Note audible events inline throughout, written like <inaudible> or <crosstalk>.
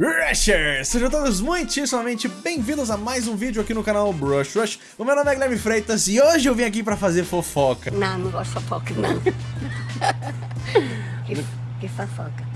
Rushers! Sejam todos muitíssimamente bem-vindos a mais um vídeo aqui no canal Brush Rush. O meu nome é Guilherme Freitas e hoje eu vim aqui pra fazer fofoca. Não, não gosto de fofoca, não. <laughs> que, que fofoca.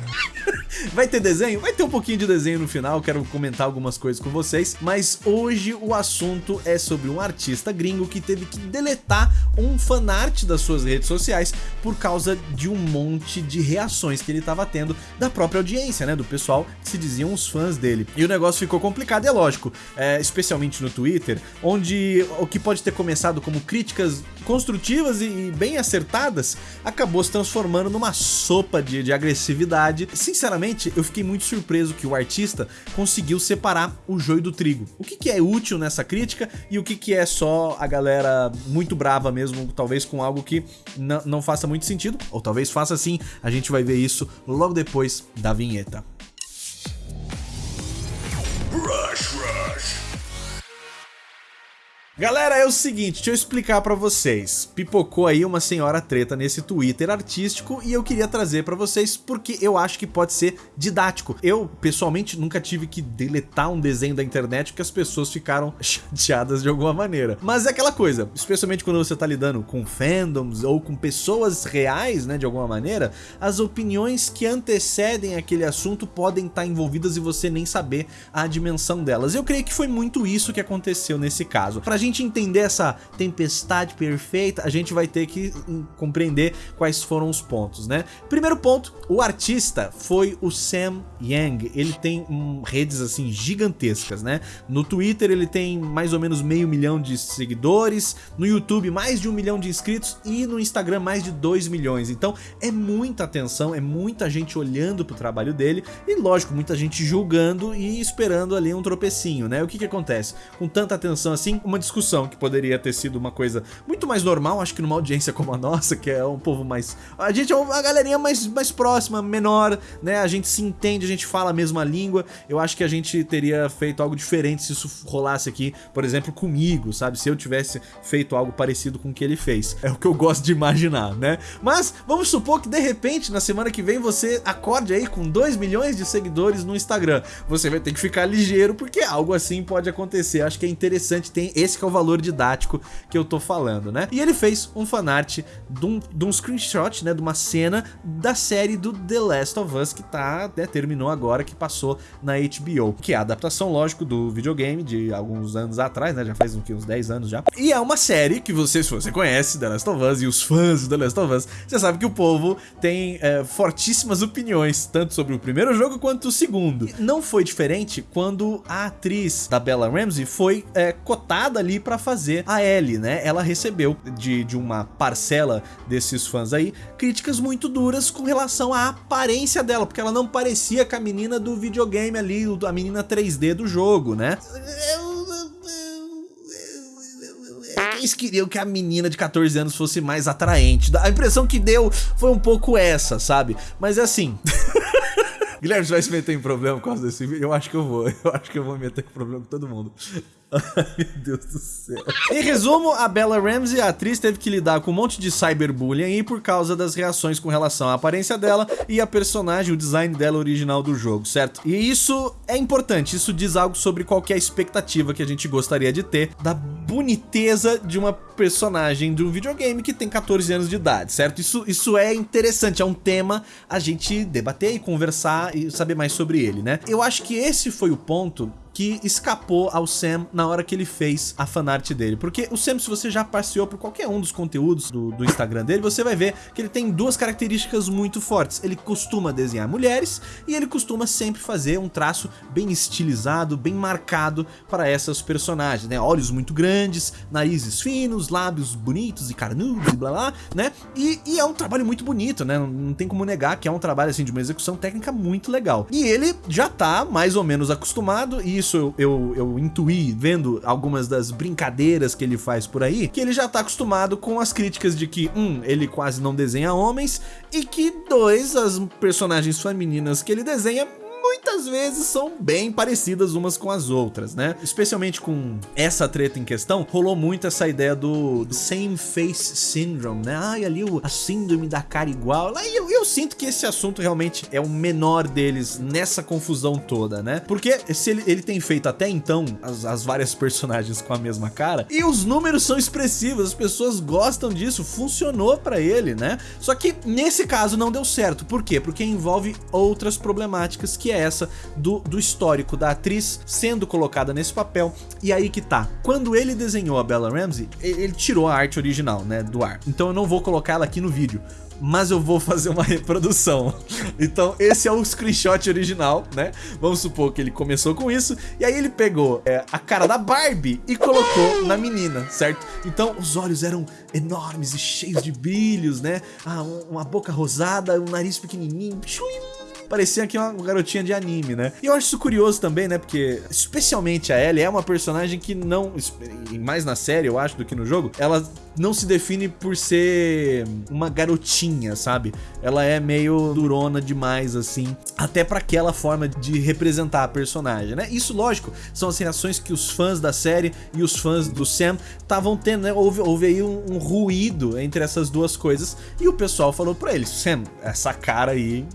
Vai ter desenho? Vai ter um pouquinho de desenho no final, quero comentar algumas coisas com vocês, mas hoje o assunto é sobre um artista gringo que teve que deletar um fanart das suas redes sociais por causa de um monte de reações que ele estava tendo da própria audiência, né, do pessoal que se diziam os fãs dele. E o negócio ficou complicado, é lógico, é, especialmente no Twitter, onde o que pode ter começado como críticas construtivas e bem acertadas, acabou se transformando numa sopa de, de agressividade. Sinceramente, eu fiquei muito surpreso que o artista conseguiu separar o joio do trigo. O que, que é útil nessa crítica e o que, que é só a galera muito brava mesmo, talvez com algo que não faça muito sentido, ou talvez faça sim, a gente vai ver isso logo depois da vinheta. Galera, é o seguinte, deixa eu explicar pra vocês. Pipocou aí uma senhora treta nesse Twitter artístico e eu queria trazer pra vocês porque eu acho que pode ser didático. Eu, pessoalmente, nunca tive que deletar um desenho da internet porque as pessoas ficaram <laughs> chateadas de alguma maneira. Mas é aquela coisa, especialmente quando você tá lidando com fandoms ou com pessoas reais, né, de alguma maneira, as opiniões que antecedem aquele assunto podem estar envolvidas e você nem saber a dimensão delas. Eu creio que foi muito isso que aconteceu nesse caso. Pra gente entender essa tempestade perfeita, a gente vai ter que hum, compreender quais foram os pontos, né? Primeiro ponto, o artista foi o Sam Yang. Ele tem hum, redes assim gigantescas, né? No Twitter ele tem mais ou menos meio milhão de seguidores, no YouTube mais de um milhão de inscritos e no Instagram mais de 2 milhões. Então é muita atenção, é muita gente olhando pro trabalho dele e lógico, muita gente julgando e esperando ali um tropecinho, né? O que que acontece? Com tanta atenção assim, uma discussão discussão que poderia ter sido uma coisa muito mais normal, acho que numa audiência como a nossa, que é um povo mais... A gente é uma galerinha mais, mais próxima, menor, né? A gente se entende, a gente fala a mesma língua. Eu acho que a gente teria feito algo diferente se isso rolasse aqui, por exemplo, comigo, sabe? Se eu tivesse feito algo parecido com o que ele fez. É o que eu gosto de imaginar, né? Mas vamos supor que de repente, na semana que vem, você acorde aí com 2 milhões de seguidores no Instagram. Você vai ter que ficar ligeiro, porque algo assim pode acontecer. Acho que é interessante, tem esse que é o valor didático que eu tô falando, né? E ele fez um fanart de um, de um screenshot, né, de uma cena da série do The Last of Us que tá, né, terminou agora, que passou na HBO, que é a adaptação, lógico, do videogame de alguns anos atrás, né, já faz uns 10 anos já. E é uma série que você, se você conhece The Last of Us e os fãs do The Last of Us, você sabe que o povo tem é, fortíssimas opiniões, tanto sobre o primeiro jogo quanto o segundo. E não foi diferente quando a atriz da Bella Ramsey foi é, cotada ali ali para fazer a Ellie, né? Ela recebeu de, de uma parcela desses fãs aí críticas muito duras com relação à aparência dela, porque ela não parecia com a menina do videogame ali, a menina 3D do jogo, né? Eles queriam que a menina de 14 anos fosse mais atraente. A impressão que deu foi um pouco essa, sabe? Mas é assim... <laughs> Guilherme, você vai se meter em problema por causa desse vídeo? Eu acho que eu vou. Eu acho que eu vou meter em problema com todo mundo. <laughs> Meu Deus do céu. Em resumo, a Bella Ramsey, a atriz, teve que lidar com um monte de cyberbullying por causa das reações com relação à aparência dela e a personagem, o design dela original do jogo, certo? E isso é importante, isso diz algo sobre qualquer expectativa que a gente gostaria de ter da boniteza de uma personagem de um videogame que tem 14 anos de idade, certo? Isso, isso é interessante, é um tema a gente debater e conversar e saber mais sobre ele, né? Eu acho que esse foi o ponto que escapou ao Sam na hora que ele fez a fanart dele. Porque o Sam, se você já passeou por qualquer um dos conteúdos do, do, Instagram dele, você vai ver que ele tem duas características muito fortes. Ele costuma desenhar mulheres e ele costuma sempre fazer um traço bem estilizado, bem marcado para essas personagens, né? Olhos muito grandes, narizes finos, lábios bonitos e carnudos e blá blá, né? E, e é um trabalho muito bonito, né? Não, não tem como negar que é um trabalho assim de uma execução técnica muito legal. E ele já tá mais ou menos acostumado e isso eu, eu, intuí vendo algumas das brincadeiras que ele faz por aí, que ele já tá acostumado com as críticas de que, um, ele quase não desenha homens, e que, dois, as personagens femininas que ele desenha muitas vezes são bem parecidas umas com as outras, né? Especialmente com essa treta em questão, rolou muito essa ideia do, do same face syndrome, né? Ai, ali o, a síndrome da cara igual. E eu, eu sinto que esse assunto realmente é o menor deles nessa confusão toda, né? Porque se ele, ele tem feito até então as, as várias personagens com a mesma cara, e os números são expressivos, as pessoas gostam disso, funcionou para ele, né? Só que nesse caso não deu certo. Por quê? Porque envolve outras problemáticas, que é essa do, do histórico da atriz sendo colocada nesse papel. E aí que tá. Quando ele desenhou a Bella Ramsey, ele tirou a arte original, né, do ar. Então eu não vou colocar ela aqui no vídeo mas eu vou fazer uma <laughs> reprodução. Então esse é o screenshot original, né? Vamos supor que ele começou com isso, e aí ele pegou é, a cara da Barbie e colocou na menina, certo? Então os olhos eram enormes e cheios de brilhos, né? Ah, uma boca rosada, um nariz pequenininho, parecia aqui uma garotinha de anime, né? E eu acho isso curioso também, né? Porque, especialmente a Ellie, é uma personagem que não, mais na série, eu acho, do que no jogo, ela não se define por ser uma garotinha, sabe? Ela é meio durona demais, assim, até para aquela forma de representar a personagem, né? Isso, lógico, são as reações que os fãs da série e os fãs do Sam estavam tendo, né? Houve, houve aí um, um ruído entre essas duas coisas e o pessoal falou pra eles, Sam, essa cara aí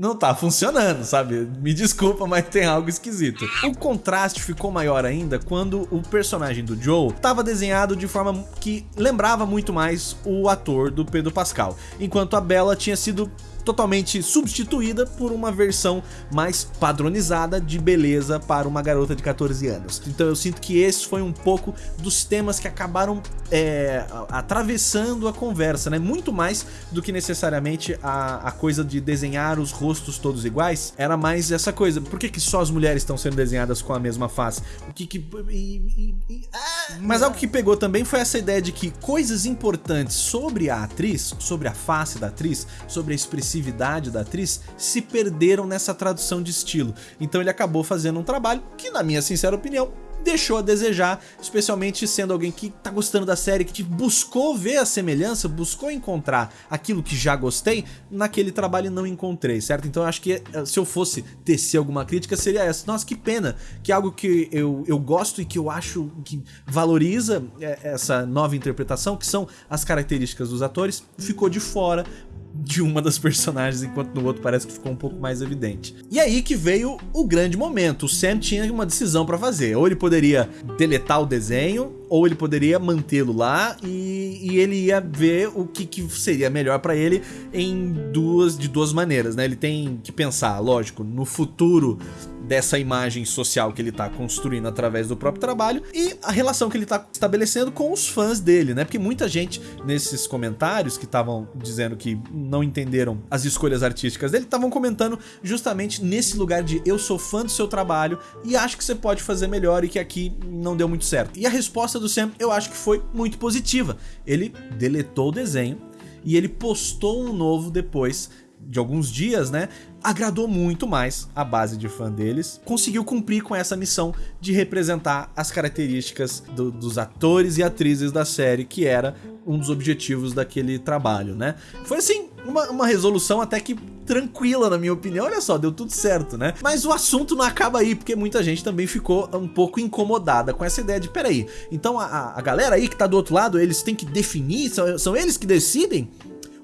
não tá funcionando, sabe? Me desculpa, mas tem algo esquisito. O contraste ficou maior ainda quando o personagem do Joe estava desenhado de forma que lembrava muito mais o ator do Pedro Pascal, enquanto a Bella tinha sido totalmente substituída por uma versão mais padronizada de beleza para uma garota de 14 anos. Então eu sinto que esse foi um pouco dos temas que acabaram é, atravessando a conversa, né? Muito mais do que necessariamente a, a coisa de desenhar os rostos todos iguais, era mais essa coisa. Por que, que só as mulheres estão sendo desenhadas com a mesma face? O que que... E, e, e, ah, Mas algo que pegou também foi essa ideia de que coisas importantes sobre a atriz, sobre a face da atriz, sobre a expressividade da atriz, se perderam nessa tradução de estilo. Então ele acabou fazendo um trabalho que, na minha sincera opinião, deixou a desejar, especialmente sendo alguém que tá gostando da série, que buscou ver a semelhança, buscou encontrar aquilo que já gostei, naquele trabalho não encontrei, certo? Então eu acho que eh, se eu fosse tecer alguma crítica seria essa. Nossa, que pena que algo que eu, eu gosto e que eu acho que valoriza eh, essa nova interpretação, que são as características dos atores, ficou de fora de uma das personagens, enquanto no outro parece que ficou um pouco mais evidente. E aí que veio o grande momento, o Sam tinha uma decisão para fazer, ou ele poderia deletar o desenho, ou ele poderia mantê-lo lá e, e, ele ia ver o que, que seria melhor para ele em duas, de duas maneiras, né? Ele tem que pensar, lógico, no futuro dessa imagem social que ele tá construindo através do próprio trabalho e a relação que ele tá estabelecendo com os fãs dele, né? Porque muita gente nesses comentários que estavam dizendo que não entenderam as escolhas artísticas dele, estavam comentando justamente nesse lugar de eu sou fã do seu trabalho e acho que você pode fazer melhor e que aqui não deu muito certo. E a resposta do Sam eu acho que foi muito positiva. Ele deletou o desenho e ele postou um novo depois de alguns dias, né? Agradou muito mais a base de fã deles, conseguiu cumprir com essa missão de representar as características do, dos atores e atrizes da série, que era um dos objetivos daquele trabalho, né? Foi assim, uma, uma resolução até que tranquila, na minha opinião. Olha só, deu tudo certo, né? Mas o assunto não acaba aí, porque muita gente também ficou um pouco incomodada com essa ideia de, peraí, então a, a galera aí que tá do outro lado, eles têm que definir, são, são eles que decidem?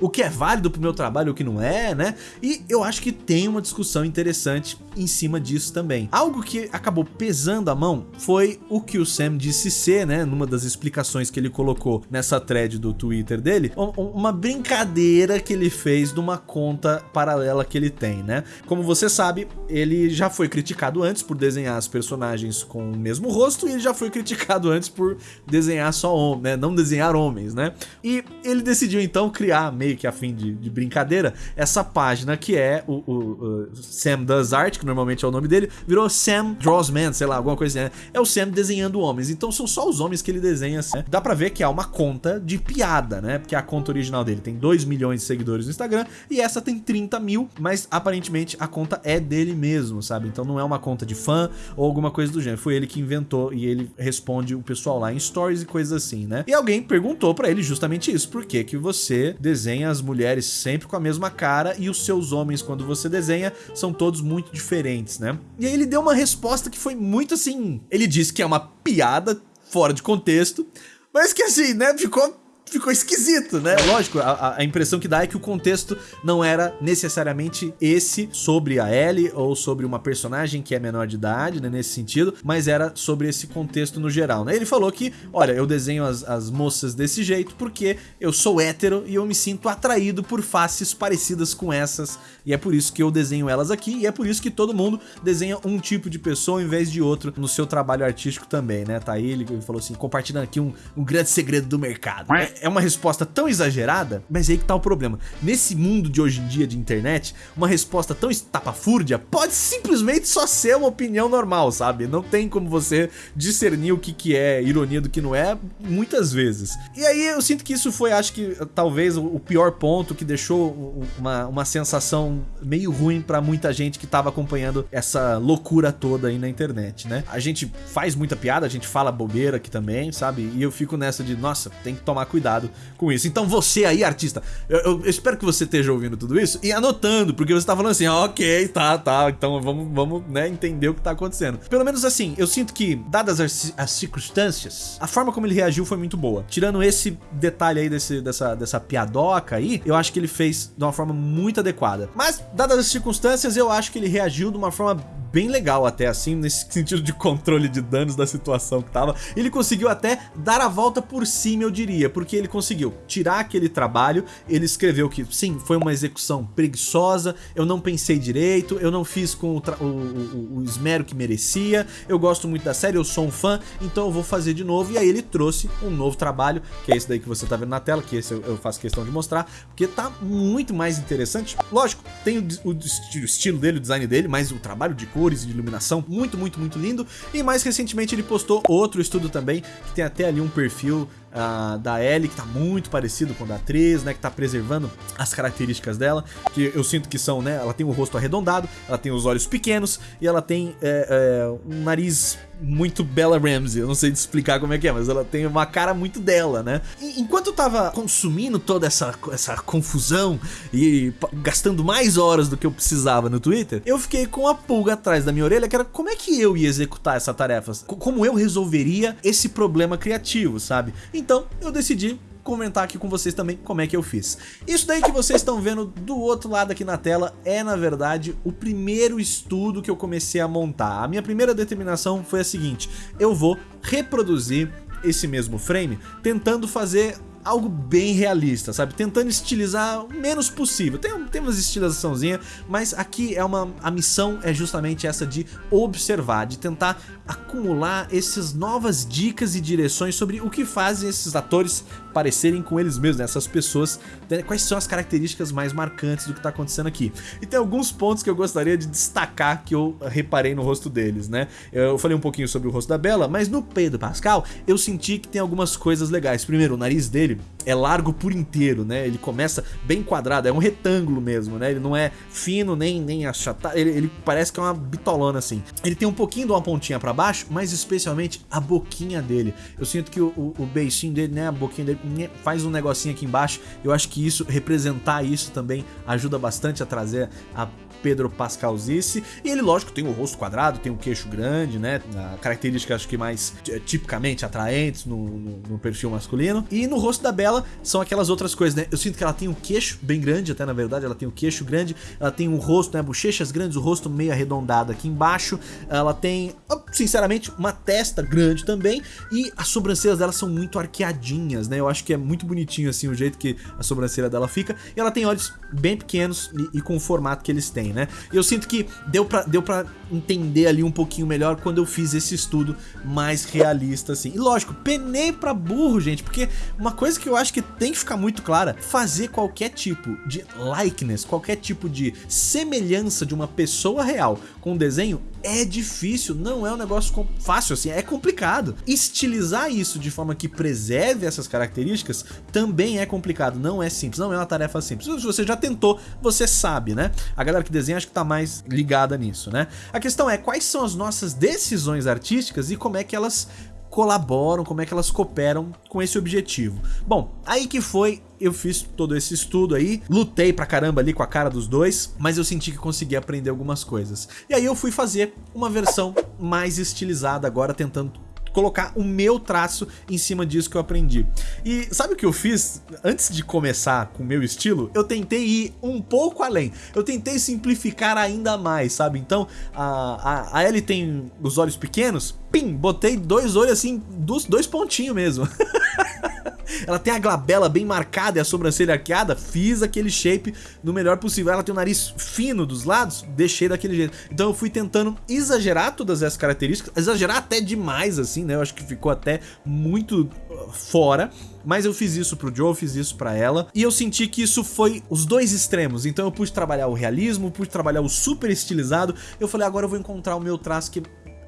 O que é válido pro meu trabalho o que não é, né? E eu acho que tem uma discussão interessante em cima disso também. Algo que acabou pesando a mão foi o que o Sam disse ser, né, numa das explicações que ele colocou nessa thread do Twitter dele, uma brincadeira que ele fez de uma conta paralela que ele tem, né? Como você sabe, ele já foi criticado antes por desenhar as personagens com o mesmo rosto e ele já foi criticado antes por desenhar só homens, né? Não desenhar homens, né? E ele decidiu então criar meio que a fim de, de brincadeira, essa página que é o, o, o, Sam Does Art, que normalmente é o nome dele, virou Sam Draws Man, sei lá, alguma coisa assim. Né? É o Sam desenhando homens, então são só os homens que ele desenha. Assim. Dá pra ver que há uma conta de piada, né? Porque a conta original dele tem 2 milhões de seguidores no Instagram e essa tem 30 mil, mas aparentemente a conta é dele mesmo, sabe? Então não é uma conta de fã ou alguma coisa do gênero. Foi ele que inventou e ele responde o pessoal lá em stories e coisas assim, né? E alguém perguntou para ele justamente isso, por que que você desenha desenha as mulheres sempre com a mesma cara e os seus homens, quando você desenha, são todos muito diferentes, né? E aí ele deu uma resposta que foi muito assim... Ele disse que é uma piada fora de contexto, mas que assim, né, ficou ficou esquisito, né? Lógico, a, a, impressão que dá é que o contexto não era necessariamente esse sobre a Ellie ou sobre uma personagem que é menor de idade, né, nesse sentido, mas era sobre esse contexto no geral, né? Ele falou que, olha, eu desenho as, as moças desse jeito porque eu sou hétero e eu me sinto atraído por faces parecidas com essas e é por isso que eu desenho elas aqui e é por isso que todo mundo desenha um tipo de pessoa em vez de outro no seu trabalho artístico também, né? Tá aí, ele falou assim, compartilhando aqui um, um grande segredo do mercado. É, é uma resposta tão exagerada, mas aí que tá o problema. Nesse mundo de hoje em dia de internet, uma resposta tão estapafúrdia pode simplesmente só ser uma opinião normal, sabe? Não tem como você discernir o que, que é ironia do que não é, muitas vezes. E aí eu sinto que isso foi, acho que, talvez o pior ponto que deixou uma, uma sensação meio ruim para muita gente que tava acompanhando essa loucura toda aí na internet, né? A gente faz muita piada, a gente fala bobeira aqui também, sabe? E eu fico nessa de, nossa, tem que tomar cuidado cuidado com isso. Então você aí, artista, eu, eu, espero que você esteja ouvindo tudo isso e anotando, porque você tá falando assim, ah, ok, tá, tá, então vamos, vamos, né, entender o que tá acontecendo. Pelo menos assim, eu sinto que, dadas as, as circunstâncias, a forma como ele reagiu foi muito boa. Tirando esse detalhe aí desse, dessa, dessa piadoca aí, eu acho que ele fez de uma forma muito adequada. Mas, dadas as circunstâncias, eu acho que ele reagiu de uma forma bem legal até assim, nesse <laughs> sentido de controle de danos da situação que tava. Ele conseguiu até dar a volta por cima, eu diria, porque ele conseguiu tirar aquele trabalho, ele escreveu que sim, foi uma execução preguiçosa, eu não pensei direito, eu não fiz com o, o, o, o esmero que merecia, eu gosto muito da série, eu sou um fã, então eu vou fazer de novo. E aí ele trouxe um novo trabalho, que é esse daí que você tá vendo na tela, que esse eu, faço questão de mostrar, porque tá muito mais interessante. Lógico, tem o, o estilo dele, o design dele, mas o trabalho de cor cores e de iluminação, muito, muito, muito lindo. E mais recentemente ele postou outro estudo também, que tem até ali um perfil uh, da Ellie, que tá muito parecido com o da atriz, né, que tá preservando as características dela, que eu sinto que são, né, ela tem o rosto arredondado, ela tem os olhos pequenos e ela tem é, é, um nariz muito Bella Ramsey, eu não sei explicar como é que é, mas ela tem uma cara muito dela, né? E, enquanto eu tava consumindo toda essa, essa confusão e gastando mais horas do que eu precisava no Twitter, eu fiquei com a pulga atrás da minha orelha, que era como é que eu ia executar essa tarefa? Como eu resolveria esse problema criativo, sabe? Então eu decidi comentar aqui com vocês também como é que eu fiz. Isso daí que vocês estão vendo do outro lado aqui na tela é, na verdade, o primeiro estudo que eu comecei a montar. A minha primeira determinação foi a seguinte, eu vou reproduzir esse mesmo frame tentando fazer algo bem realista, sabe? Tentando estilizar o menos possível. Tem, tem umas estilizaçãozinha, mas aqui é uma a missão é justamente essa de observar, de tentar acumular essas novas dicas e direções sobre o que fazem esses atores parecerem com eles mesmos, né? essas pessoas, né? quais são as características mais marcantes do que está acontecendo aqui. E tem alguns pontos que eu gostaria de destacar que eu reparei no rosto deles, né? Eu falei um pouquinho sobre o rosto da Bela, mas no Pedro Pascal eu senti que tem algumas coisas legais. Primeiro, o nariz dele é largo por inteiro, né? Ele começa bem quadrado, é um retângulo mesmo, né? Ele não é fino nem, nem achatado, ele, ele parece que é uma bitolona assim. Ele tem um pouquinho de uma pontinha para baixo, mas especialmente a boquinha dele. Eu sinto que o, o, o beicinho dele, né? A boquinha dele faz um negocinho aqui embaixo. Eu acho que isso, representar isso também ajuda bastante a trazer a Pedro Pascalzice. E ele, lógico, tem o rosto quadrado, tem o queixo grande, né? A característica, acho que mais é, tipicamente atraentes no, no, no, perfil masculino. E no rosto da Bela são aquelas outras coisas, né? Eu sinto que ela tem um queixo bem grande, até na verdade, ela tem o um queixo grande, ela tem um rosto, né? Bochechas grandes, o rosto meio arredondado aqui embaixo. Ela tem, sinceramente, uma testa grande também. E as sobrancelhas dela são muito arqueadinhas, né? Eu acho que é muito bonitinho, assim, o jeito que a sobrancelha dela fica. E ela tem olhos bem pequenos e, e com o formato que eles têm, né? Eu sinto que deu pra, deu pra entender ali um pouquinho melhor quando eu fiz esse estudo mais realista, assim. E lógico, penei pra burro, gente, porque uma coisa que eu acho que tem que ficar muito clara, fazer qualquer tipo de likeness, qualquer tipo de semelhança de uma pessoa real com um desenho é difícil, não é um negócio fácil assim, é complicado. Estilizar isso de forma que preserve essas características também é complicado, não é simples, não é uma tarefa simples. Se você já tentou, você sabe, né? A galera que desenha acho que tá mais ligada nisso, né? A questão é quais são as nossas decisões artísticas e como é que elas colaboram, como é que elas cooperam com esse objetivo. Bom, aí que foi eu fiz todo esse estudo aí, lutei pra caramba ali com a cara dos dois, mas eu senti que consegui aprender algumas coisas. E aí eu fui fazer uma versão mais estilizada agora, tentando colocar o meu traço em cima disso que eu aprendi. E sabe o que eu fiz? Antes de começar com o meu estilo, eu tentei ir um pouco além. Eu tentei simplificar ainda mais, sabe? Então, a, a, a Ellie tem os olhos pequenos, pim, botei dois olhos assim, dois, dois pontinhos mesmo. <laughs> Ela tem a glabela bem marcada e a sobrancelha arqueada, fiz aquele shape no melhor possível. Ela tem o nariz fino dos lados, deixei daquele jeito. Então eu fui tentando exagerar todas essas características, exagerar até demais assim, né? Eu acho que ficou até muito uh, fora. Mas eu fiz isso pro Joe, fiz isso pra ela. E eu senti que isso foi os dois extremos. Então eu pude trabalhar o realismo, pude trabalhar o super estilizado. Eu falei, agora eu vou encontrar o meu traço que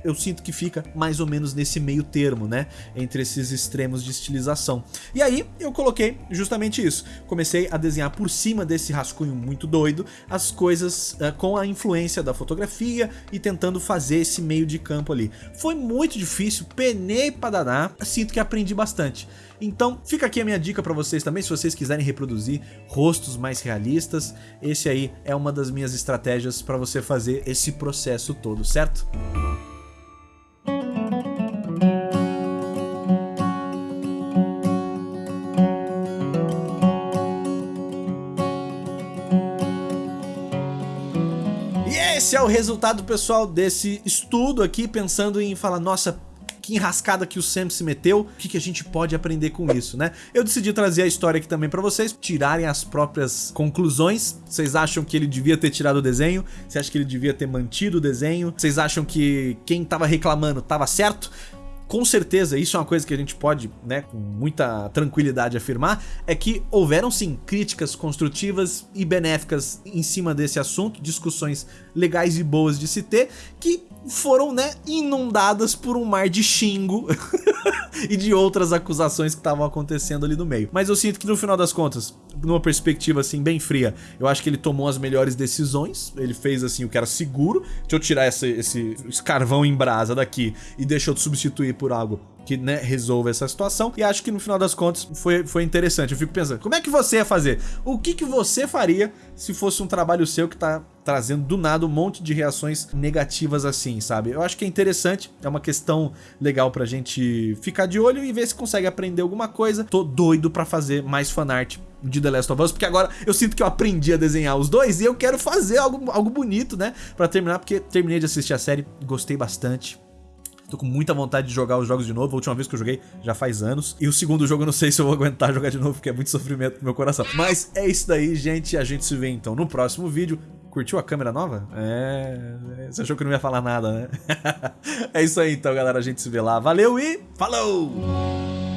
eu sinto que fica mais ou menos nesse meio termo, né? Entre esses extremos de estilização. E aí eu coloquei justamente isso. Comecei a desenhar por cima desse rascunho muito doido as coisas uh, com a influência da fotografia e tentando fazer esse meio de campo ali. Foi muito difícil, penei pra danar, sinto que aprendi bastante. Então fica aqui a minha dica para vocês também, se vocês quiserem reproduzir rostos mais realistas, esse aí é uma das minhas estratégias para você fazer esse processo todo, certo? Esse é o resultado, pessoal, desse estudo aqui, pensando em falar, nossa, que enrascada que o Sam se meteu, o que, que a gente pode aprender com isso, né? Eu decidi trazer a história aqui também pra vocês, tirarem as próprias conclusões. Vocês acham que ele devia ter tirado o desenho? Você acha que ele devia ter mantido o desenho? Vocês acham que quem tava reclamando tava certo? com certeza, isso é uma coisa que a gente pode, né, com muita tranquilidade afirmar, é que houveram sim críticas construtivas e benéficas em cima desse assunto, discussões legais e boas de se ter, que foram, né, inundadas por um mar de xingo <laughs> e de outras acusações que estavam acontecendo ali no meio. Mas eu sinto que no final das contas, numa perspectiva assim bem fria, eu acho que ele tomou as melhores decisões, ele fez assim o que era seguro, deixa eu tirar esse, esse, esse carvão em brasa daqui e deixa eu substituir por algo que né, resolva essa situação. E acho que no final das contas foi, foi interessante. Eu fico pensando, como é que você ia fazer? O que, que você faria se fosse um trabalho seu que tá trazendo do nada um monte de reações negativas assim, sabe? Eu acho que é interessante, é uma questão legal pra gente ficar de olho e ver se consegue aprender alguma coisa. Tô doido pra fazer mais fanart de The Last of Us, porque agora eu sinto que eu aprendi a desenhar os dois e eu quero fazer algo, algo bonito, né? Pra terminar, porque terminei de assistir a série, gostei bastante. Tô com muita vontade de jogar os jogos de novo. A última vez que eu joguei já faz anos. E o segundo jogo eu não sei se eu vou aguentar jogar de novo, porque é muito sofrimento pro meu coração. Mas é isso daí, gente. A gente se vê então no próximo vídeo. Curtiu a câmera nova? É. Você achou que não ia falar nada, né? <laughs> é isso aí então, galera. A gente se vê lá. Valeu e falou!